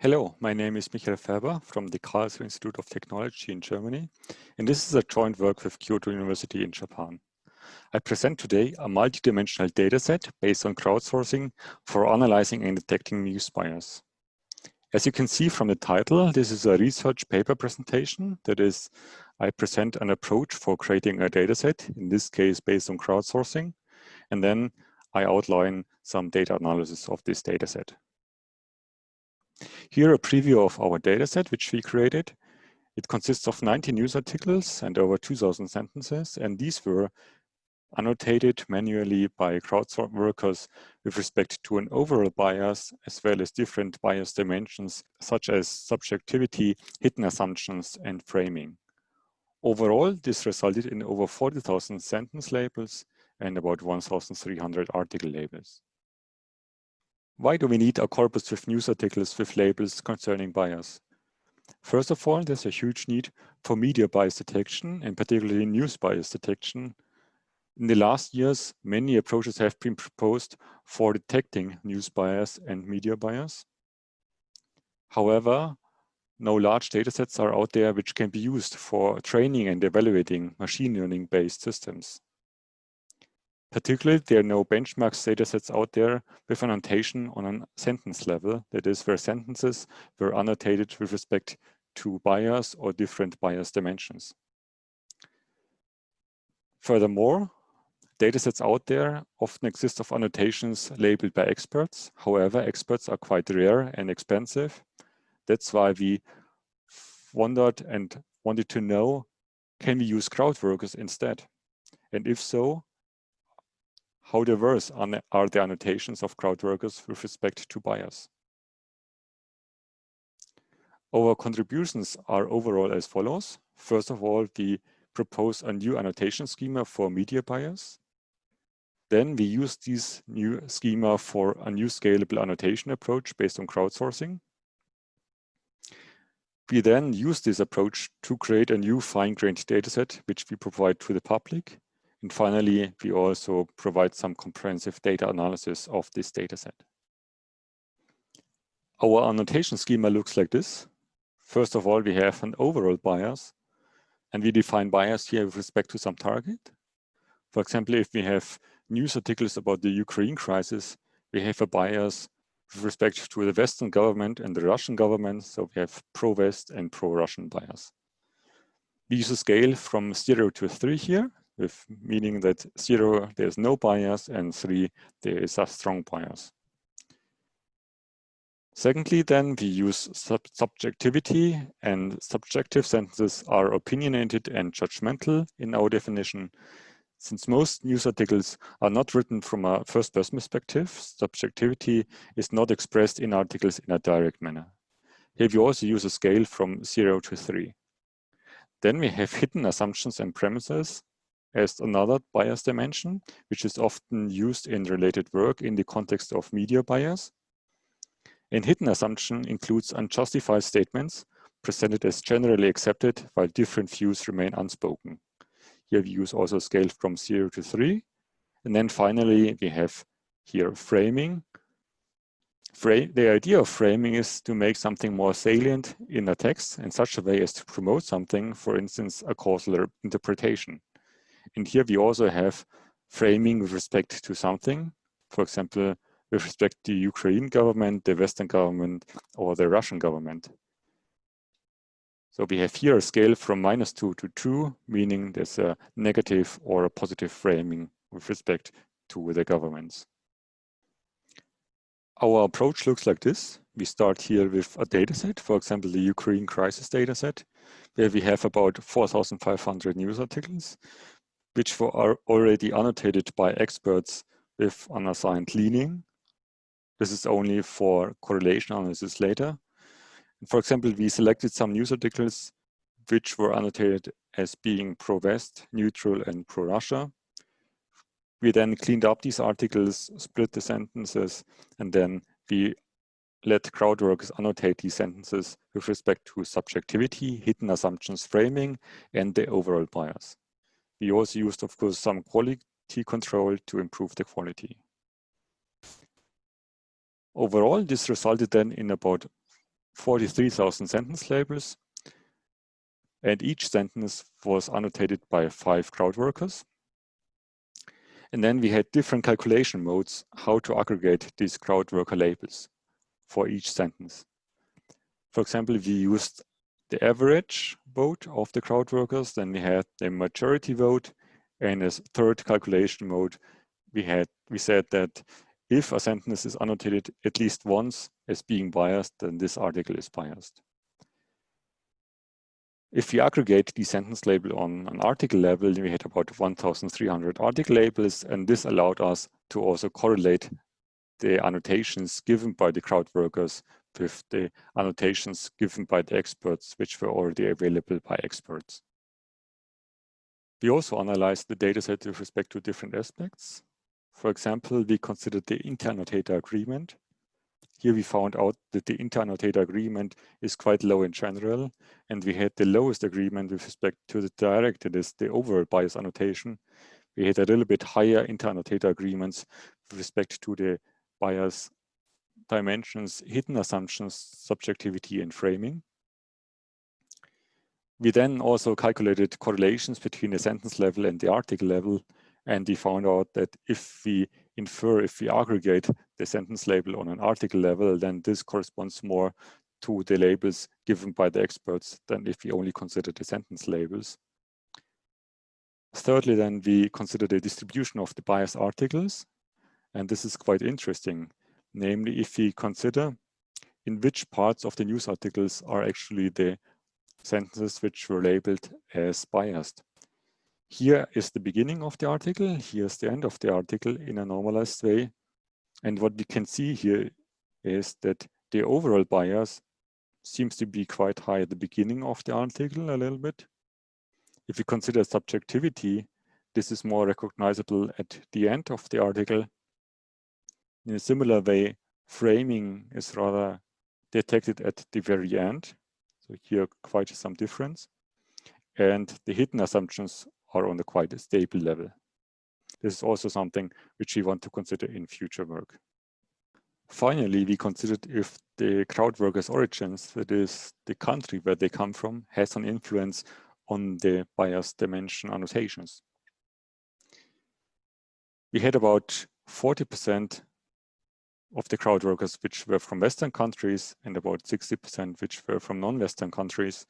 Hello, my name is Michael Färber from the Karlsruhe Institute of Technology in Germany, and this is a joint work with Kyoto University in Japan. I present today a multidimensional dataset based on crowdsourcing for analyzing and detecting news bias. As you can see from the title, this is a research paper presentation. That is, I present an approach for creating a dataset, in this case based on crowdsourcing, and then I outline some data analysis of this dataset. Here a preview of our dataset, which we created. It consists of 90 news articles and over 2,000 sentences, and these were annotated manually by crowdsourced workers with respect to an overall bias, as well as different bias dimensions, such as subjectivity, hidden assumptions, and framing. Overall, this resulted in over 40,000 sentence labels and about 1,300 article labels. Why do we need a corpus with news articles with labels concerning bias? First of all, there's a huge need for media bias detection and particularly news bias detection. In the last years, many approaches have been proposed for detecting news bias and media bias. However, no large datasets are out there which can be used for training and evaluating machine learning-based systems. Particularly, there are no benchmarks datasets out there with annotation on a sentence level, that is where sentences were annotated with respect to bias or different bias dimensions. Furthermore, datasets out there often exist of annotations labeled by experts. However, experts are quite rare and expensive. That's why we wondered and wanted to know, can we use crowd workers instead? And if so, how diverse are the annotations of crowd workers with respect to bias? Our contributions are overall as follows. First of all, we propose a new annotation schema for media bias. Then we use this new schema for a new scalable annotation approach based on crowdsourcing. We then use this approach to create a new fine-grained dataset, which we provide to the public. And finally, we also provide some comprehensive data analysis of this dataset. Our annotation schema looks like this. First of all, we have an overall bias, and we define bias here with respect to some target. For example, if we have news articles about the Ukraine crisis, we have a bias with respect to the Western government and the Russian government. So we have pro-West and pro-Russian bias. We use a scale from zero to three here with meaning that zero, there's no bias, and three, there is a strong bias. Secondly, then we use sub subjectivity and subjective sentences are opinionated and judgmental in our definition. Since most news articles are not written from a first person perspective, subjectivity is not expressed in articles in a direct manner. Here we also use a scale from zero to three. Then we have hidden assumptions and premises as another bias dimension, which is often used in related work in the context of media bias. And hidden assumption includes unjustified statements presented as generally accepted while different views remain unspoken. Here we use also scale from zero to three. And then finally, we have here framing. Frame, the idea of framing is to make something more salient in a text in such a way as to promote something, for instance, a causal interpretation. And here we also have framing with respect to something, for example, with respect to the Ukraine government, the Western government, or the Russian government. So we have here a scale from minus two to two, meaning there's a negative or a positive framing with respect to the governments. Our approach looks like this. We start here with a dataset, for example, the Ukraine crisis dataset, where we have about 4,500 news articles which were already annotated by experts with unassigned leaning. This is only for correlation analysis later. For example, we selected some news articles which were annotated as being pro-West, neutral, and pro-Russia. We then cleaned up these articles, split the sentences, and then we let CrowdWorks annotate these sentences with respect to subjectivity, hidden assumptions framing, and the overall bias. We also used, of course, some quality control to improve the quality. Overall, this resulted then in about 43,000 sentence labels. And each sentence was annotated by five crowd workers. And then we had different calculation modes how to aggregate these crowd worker labels for each sentence. For example, we used the average vote of the crowd workers, then we had the majority vote, and as third calculation mode, we had we said that if a sentence is annotated at least once as being biased, then this article is biased. If we aggregate the sentence label on an article level, we had about 1,300 article labels, and this allowed us to also correlate the annotations given by the crowd workers with the annotations given by the experts, which were already available by experts. We also analyzed the dataset with respect to different aspects. For example, we considered the inter-annotator agreement, here we found out that the inter-annotator agreement is quite low in general, and we had the lowest agreement with respect to the direct, that is the overall bias annotation. We had a little bit higher inter-annotator agreements with respect to the bias dimensions, hidden assumptions, subjectivity, and framing. We then also calculated correlations between the sentence level and the article level, and we found out that if we infer, if we aggregate the sentence label on an article level, then this corresponds more to the labels given by the experts than if we only consider the sentence labels. Thirdly, then we consider the distribution of the biased articles. And this is quite interesting. Namely, if we consider in which parts of the news articles are actually the sentences which were labeled as biased. Here is the beginning of the article. Here's the end of the article in a normalized way. And what we can see here is that the overall bias seems to be quite high at the beginning of the article a little bit. If we consider subjectivity, this is more recognizable at the end of the article. In a similar way, framing is rather detected at the very end. So here quite some difference. And the hidden assumptions are on a quite stable level. This is also something which we want to consider in future work. Finally, we considered if the crowd workers' origins, that is the country where they come from, has an influence on the bias dimension annotations. We had about 40% of the crowd workers which were from Western countries and about 60% which were from non-Western countries.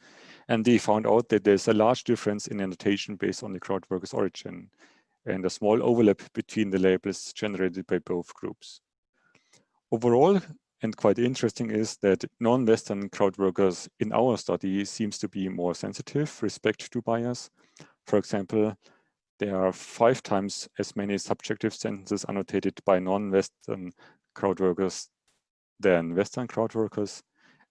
And they found out that there's a large difference in annotation based on the crowd workers' origin and a small overlap between the labels generated by both groups. Overall, and quite interesting is that non-Western crowd workers in our study seems to be more sensitive respect to bias. For example, there are five times as many subjective sentences annotated by non-Western crowd workers than Western crowd workers,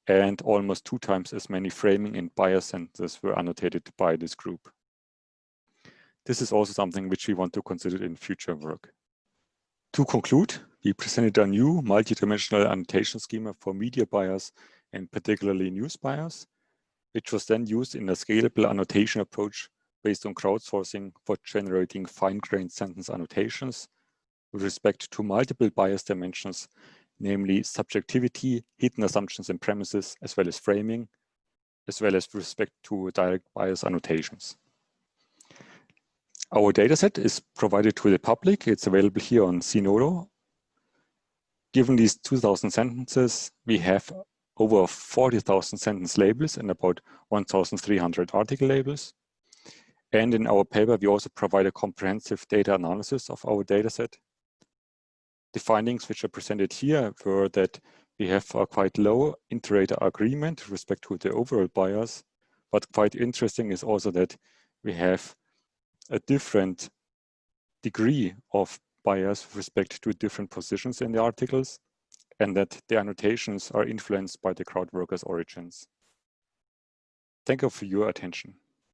and almost two times as many framing and bias sentences were annotated by this group. This is also something which we want to consider in future work. To conclude, we presented a new multidimensional annotation schema for media bias and particularly news bias, which was then used in a scalable annotation approach based on crowdsourcing for generating fine-grained sentence annotations with respect to multiple bias dimensions, namely subjectivity, hidden assumptions and premises, as well as framing, as well as with respect to direct bias annotations. Our dataset is provided to the public. It's available here on Zenodo. Given these 2000 sentences, we have over 40,000 sentence labels and about 1,300 article labels. And in our paper, we also provide a comprehensive data analysis of our dataset. The findings which are presented here were that we have a quite low inter-rater agreement with respect to the overall bias, but quite interesting is also that we have a different degree of bias with respect to different positions in the articles and that the annotations are influenced by the crowd workers' origins. Thank you for your attention.